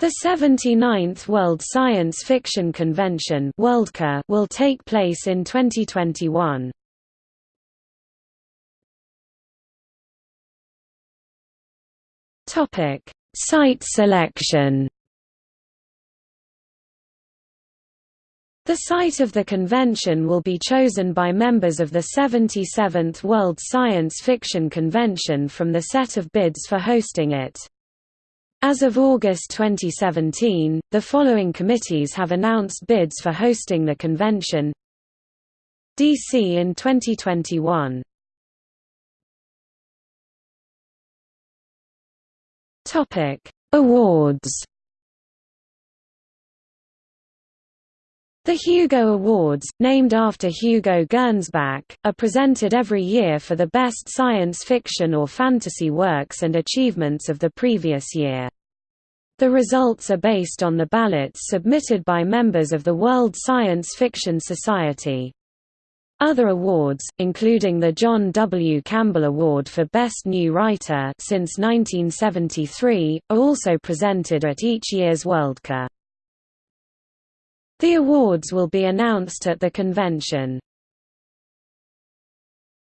The 79th World Science Fiction Convention will take place in 2021. Topic: Site selection. The site of the convention will be chosen by members of the 77th World Science Fiction Convention from the set of bids for hosting it. As of August 2017, the following committees have announced bids for hosting the convention DC in 2021 Topic: Awards. The Hugo Awards, named after Hugo Gernsback, are presented every year for the best science fiction or fantasy works and achievements of the previous year. The results are based on the ballots submitted by members of the World Science Fiction Society. Other awards, including the John W. Campbell Award for Best New Writer since 1973, are also presented at each year's Worldcon. The awards will be announced at the convention.